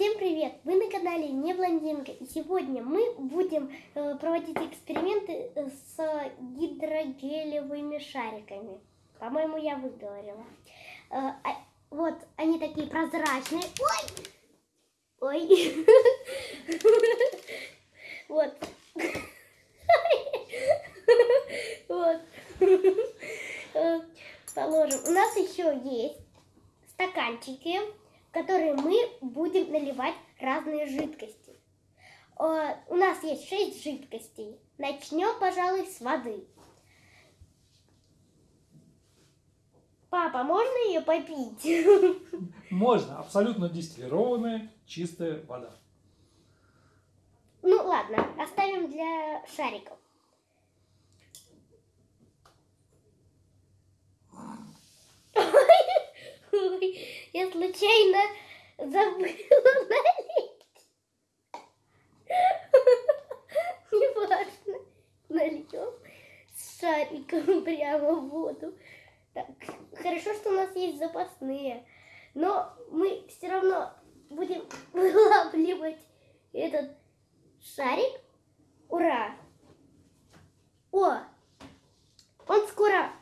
Всем привет! Вы на канале Не Блондинка. И сегодня мы будем э, проводить эксперименты с гидрогелевыми шариками. По-моему, я выговорила. Э, а, вот, они такие прозрачные. Ой! Ой! Вот. Вот. Э, положим. У нас еще есть стаканчики в которые мы будем наливать разные жидкости. Э, у нас есть шесть жидкостей. Начнем, пожалуй, с воды. Папа, можно ее попить? Можно. Абсолютно дистиллированная, чистая вода. Ну ладно, оставим для шариков. Я случайно забыла налить. Неважно. Нальем с шариком прямо в воду. Так, хорошо, что у нас есть запасные. Но мы все равно будем вылавливать этот шарик. Ура! О! Он скоро,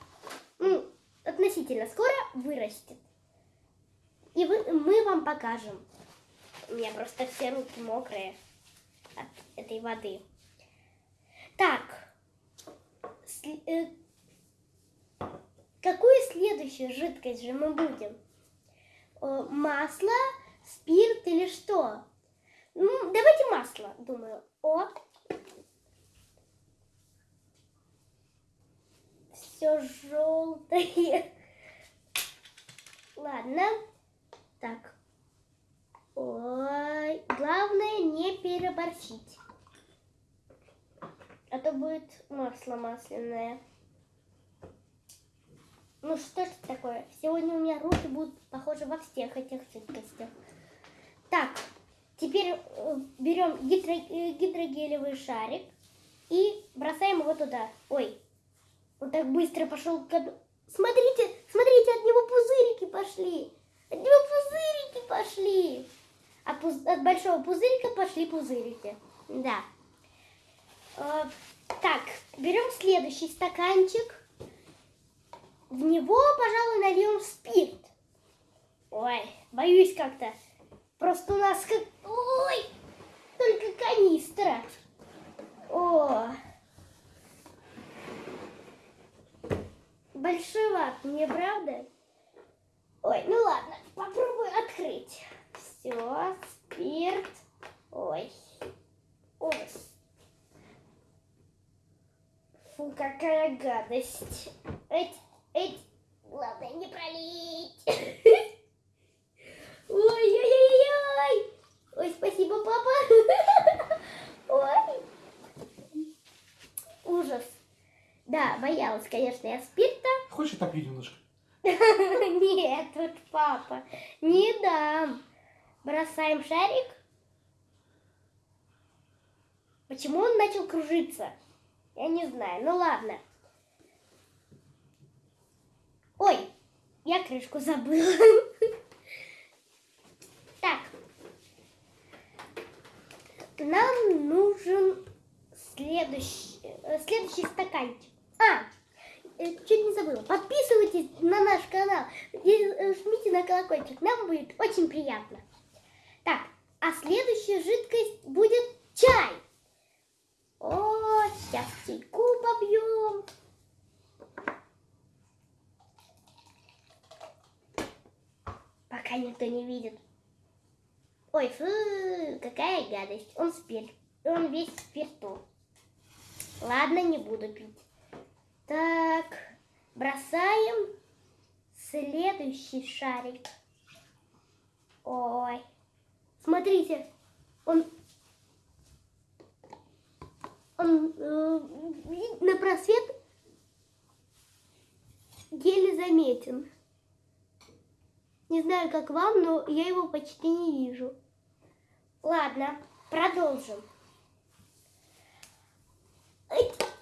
ну, относительно скоро вырастет. И вы, мы вам покажем. У меня просто все руки мокрые от этой воды. Так. Э, какую следующую жидкость же мы будем? Масло, спирт или что? Ну, давайте масло, думаю. О, все желтое. Ладно. Так. Ой, главное не переборщить. А то будет масло масляное. Ну что ж такое? Сегодня у меня руки будут похожи во всех этих жидкостях. Так, теперь э, берем гидро, э, гидрогелевый шарик и бросаем его туда. Ой, он так быстро пошел к... Смотрите, смотрите, от него пузырики пошли. От него пошли. А от большого пузырика пошли пузырики. Да. Э, так, берем следующий стаканчик. В него, пожалуй, нальем спирт. Ой, боюсь как-то. Просто у нас как... Ой, только канистра. О, большеват, не правда? Ой, ну ладно, попробую открыть. Все, спирт. Ой, ужас. Фу, какая гадость. Эть, эть, главное не пролить. Ой-ой-ой-ой. Ой, спасибо, папа. Ой. Ужас. Да, боялась, конечно, я спирта. Хочешь отопью немножко? Нет, вот папа, не дам. Бросаем шарик. Почему он начал кружиться? Я не знаю. Ну ладно. Ой, я крышку забыла. Так. Нам нужен следующий, э, следующий стаканчик. А, Э, чуть не забыла. Подписывайтесь на наш канал и э, жмите на колокольчик. Нам будет очень приятно. Так, а следующая жидкость будет чай. О, сейчас чайку побьем. Пока никто не видит. Ой, фу, какая гадость. Он спирт. Он весь в спирту. Ладно, не буду пить. Так, бросаем следующий шарик. Ой, смотрите, он, он э, на просвет еле заметен. Не знаю, как вам, но я его почти не вижу. Ладно, продолжим.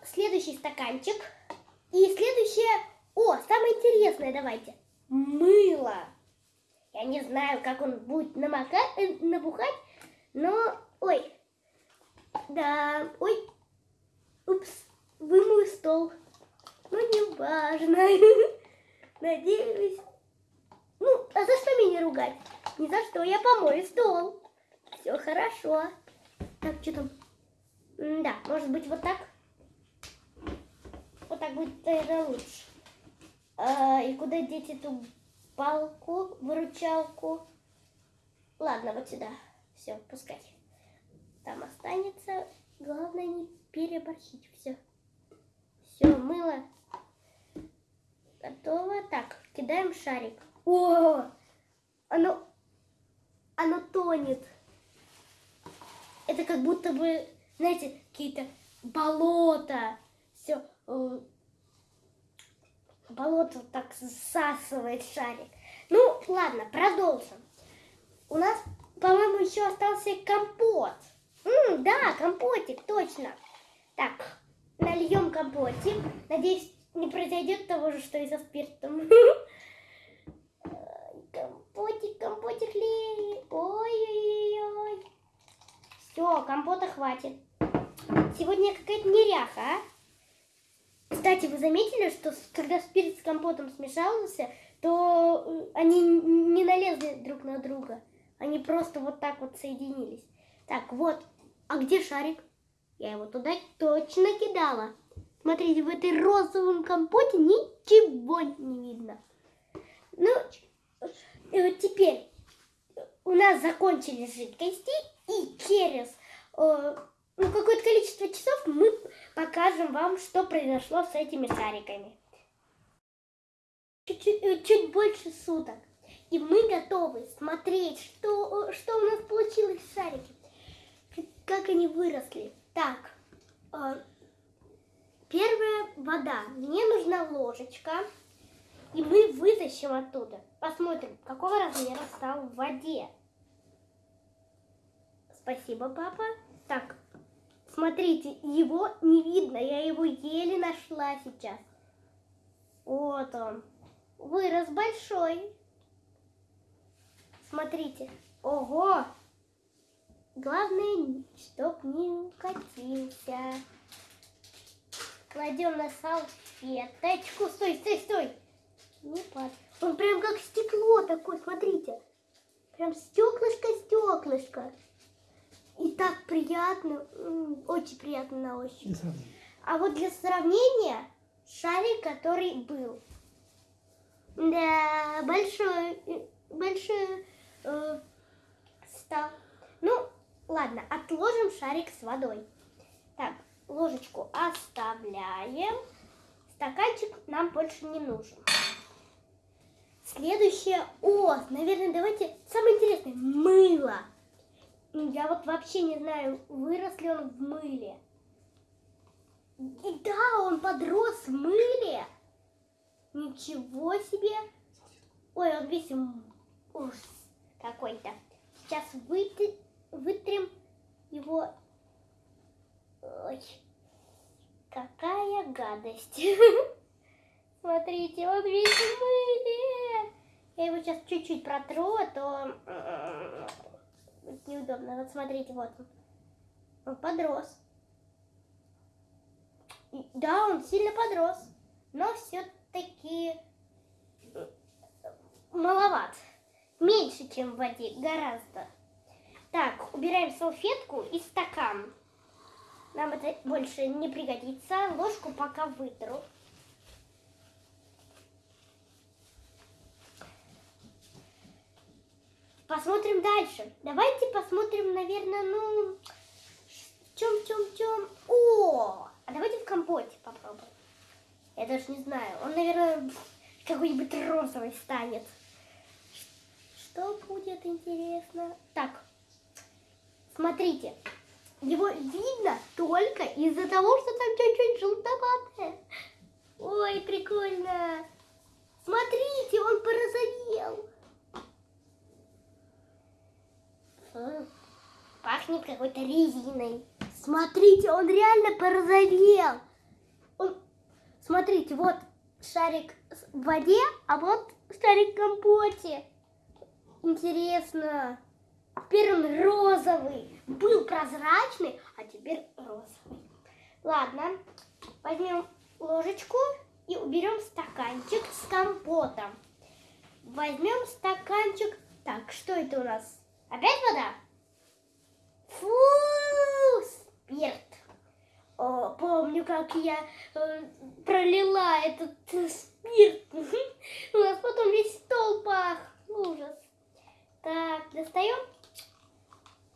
Следующий стаканчик. И следующее... О, самое интересное давайте. Мыло. Я не знаю, как он будет намокать, э, набухать, но... Ой. Да, ой. Упс, вымою стол. Ну, не важно. Надеюсь. Ну, а за что меня ругать? Ни за что, я помою стол. Все хорошо. Так, что там? М, Да, может быть, вот так? Вот так будет, наверное, лучше. А, и куда деть эту палку, выручалку? Ладно, вот сюда. Все, пускай. Там останется. Главное не переборщить. Все. Все, мыло. Готово. Так, кидаем шарик. О! Оно, оно тонет. Это как будто бы, знаете, какие-то болота. Все. Болото так засасывает шарик. Ну, ладно, продолжим. У нас, по-моему, еще остался компот. М, да, компотик, точно. Так, нальем компотик. Надеюсь, не произойдет того же, что и со спиртом. Компотик, компотик ли. Ой-ой-ой. Все, компота хватит. Сегодня какая-то неряха, а? Кстати, вы заметили, что когда спирт с компотом смешался, то э, они не налезли друг на друга. Они просто вот так вот соединились. Так, вот. А где шарик? Я его туда точно кидала. Смотрите, в этой розовом компоте ничего не видно. Ну, и вот теперь у нас закончились жидкости, и через э, ну, какое-то количество часов мы покажем вам, что произошло с этими шариками. Чуть-чуть, э, чуть больше суток. И мы готовы смотреть, что, что у нас получилось с шарики. Как- Как они выросли. Так, э, первая вода. Мне нужна ложечка. И мы вытащим оттуда. Посмотрим, какого размера стал в воде. Спасибо, папа. Так, смотрите, его не видно. Я его еле нашла сейчас. Вот он. Вырос большой. Смотрите. Ого! Главное, чтоб не укатился. Кладем на салфеточку. Стой, стой, стой. Не падай. Он прям как стекло такое, смотрите. Прям стеклышко-стеклышко. И так приятно, очень приятно на ощупь. А вот для сравнения, шарик, который был. Да, большой, э, большой э, стал. Ну, ладно, отложим шарик с водой. Так, ложечку оставляем. Стаканчик нам больше не нужен. Следующее, о, наверное, давайте самое интересное. Я вот вообще не знаю, вырос ли он в мыле. И да, он подрос в мыле. Ничего себе. Ой, он весь ужас какой-то. Сейчас выты- вытрем его. Ой, какая гадость. Смотрите, он весь в мыле. Я его сейчас чуть-чуть протру, а то неудобно. Вот смотрите, вот он. Он подрос. Да, он сильно подрос, но все-таки маловат. Меньше, чем в воде, гораздо. Так, убираем салфетку и стакан. Нам это больше не пригодится. Ложку пока вытру. Посмотрим дальше. Давайте посмотрим, наверное, ну, чем, чем, чем. О, а давайте в компоте попробуем. Я даже не знаю. Он, наверное, какой-нибудь розовый станет. Что будет интересно? Так, смотрите. Его видно только из-за того, что там чуть-чуть желтоватое. Ой, прикольно. Смотрите, он порозовел. М, Пахнет какой-то резиной. Смотрите, он реально порозовел. Он... Смотрите, вот шарик в воде, а вот шарик в компоте. Интересно. Теперь он розовый. Был прозрачный, а теперь розовый. Ладно, возьмем ложечку и уберем стаканчик с компотом. Возьмем стаканчик. Так, что это у нас? Опять вода? Фу, спирт. О, помню, как я э, пролила этот э, спирт. У нас потом весь стол пах. Ужас. Так, достаем.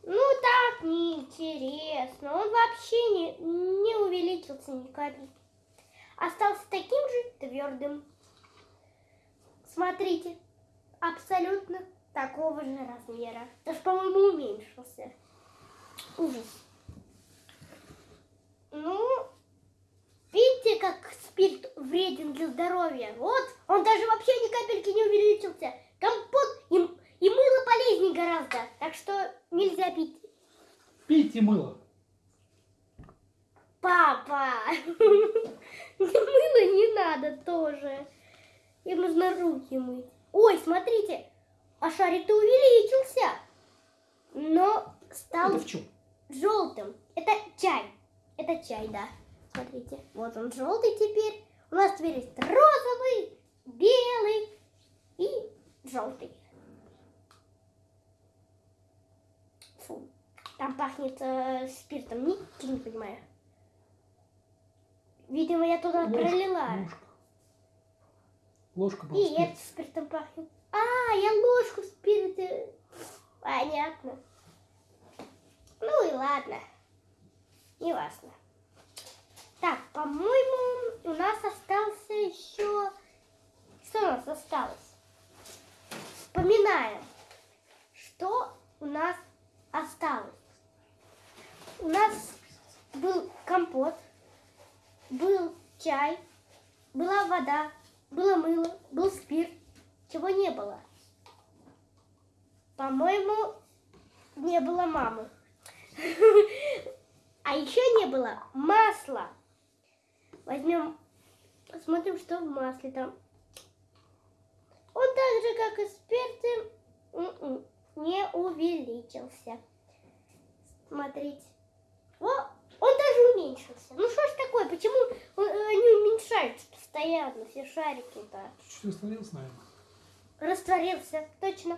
Ну так, неинтересно. Он вообще не, не увеличился ни капельки. Остался таким же твердым. Смотрите, абсолютно такого же размера. Даже, по-моему, уменьшился. Ужас. Ну, видите, как спирт вреден для здоровья? Вот, он даже вообще ни капельки не увеличился. Компот и, и мыло полезнее гораздо. Так что нельзя пить. Пейте мыло. Папа! Мыло не надо тоже. Им нужно руки мыть. Ой, смотрите, а шарик-то увеличился. Но стал Это в чем? желтым. Это чай. Это чай, да. Смотрите, вот он желтый теперь. У нас теперь есть розовый, белый и желтый. Фу, там пахнет э, спиртом. Ничего не понимаю. Видимо, я туда Ложка, пролила. Ложка. Ложка была И спирт. это спиртом пахнет. А, я ложку в спирте. Понятно. Ну и ладно. Не важно. Так, по-моему, у нас остался еще... Что у нас осталось? Вспоминаем, что у нас осталось. У нас был компот, был чай, была вода, было мыло, был спирт. Чего не было? По-моему, не было мамы. А еще не было масла. Возьмем, посмотрим, что в масле там. Он так же, как и спирт, м-м, не увеличился. Смотрите. О, он даже уменьшился. Ну что ж такое, почему он- они уменьшаются постоянно, все шарики-то? Чуть растворился, наверное. Растворился, точно.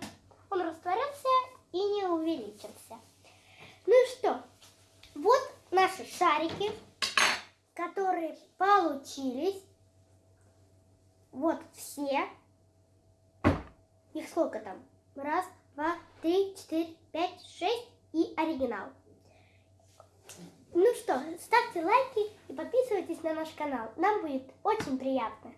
Он растворился и не увеличился. Ну и что? Вот наши шарики, которые получились. Вот все. Их сколько там? Раз, два, три, четыре, пять, шесть и оригинал. Ну что, ставьте лайки и подписывайтесь на наш канал. Нам будет очень приятно.